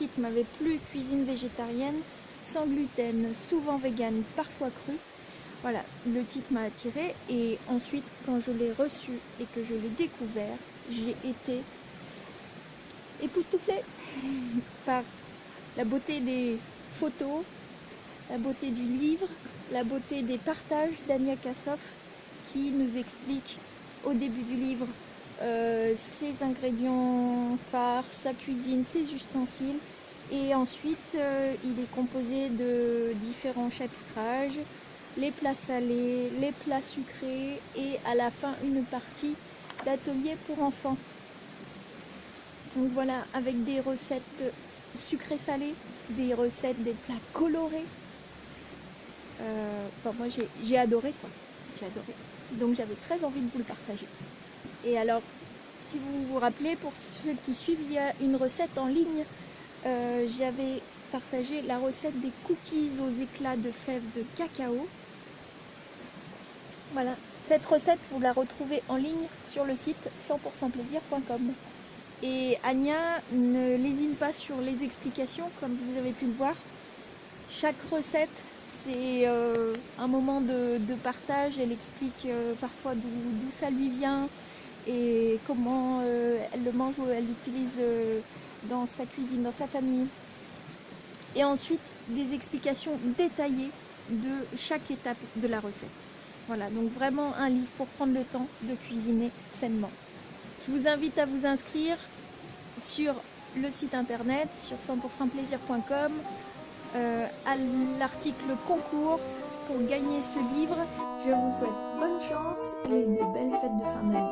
titre m'avait plu, cuisine végétarienne, sans gluten, souvent vegan, parfois cru. Voilà, le titre m'a attiré et ensuite quand je l'ai reçu et que je l'ai découvert, j'ai été époustouflée par la beauté des photos, la beauté du livre, la beauté des partages d'Ania Kassoff qui nous explique au début du livre euh, ses ingrédients phares, sa cuisine, ses ustensiles. Et ensuite, euh, il est composé de différents chapitrages, les plats salés, les plats sucrés et à la fin une partie d'atelier pour enfants. Donc voilà, avec des recettes sucrées-salées, des recettes, des plats colorés. Euh, enfin, moi j'ai adoré quoi, j'ai adoré. Donc j'avais très envie de vous le partager. Et alors, si vous vous rappelez, pour ceux qui suivent, il y a une recette en ligne. Euh, j'avais partagé la recette des cookies aux éclats de fèves de cacao. Voilà, cette recette, vous la retrouvez en ligne sur le site 100%plaisir.com. Et Anya ne lésine pas sur les explications, comme vous avez pu le voir. Chaque recette, c'est euh, un moment de, partage. Elle explique euh, parfois d'où ça lui vient, et comment euh, elle le mange ou elle l'utilise euh, dans sa cuisine, dans sa famille. Et ensuite, des explications détaillées de chaque étape de la recette. Voilà, donc vraiment un livre pour prendre le temps de cuisiner sainement. Je vous invite à vous inscrire sur le site internet, sur 100%plaisir.com, euh, à l'article concours pour gagner ce livre. Je vous souhaite bonne chance et de belles fêtes de fin d'année.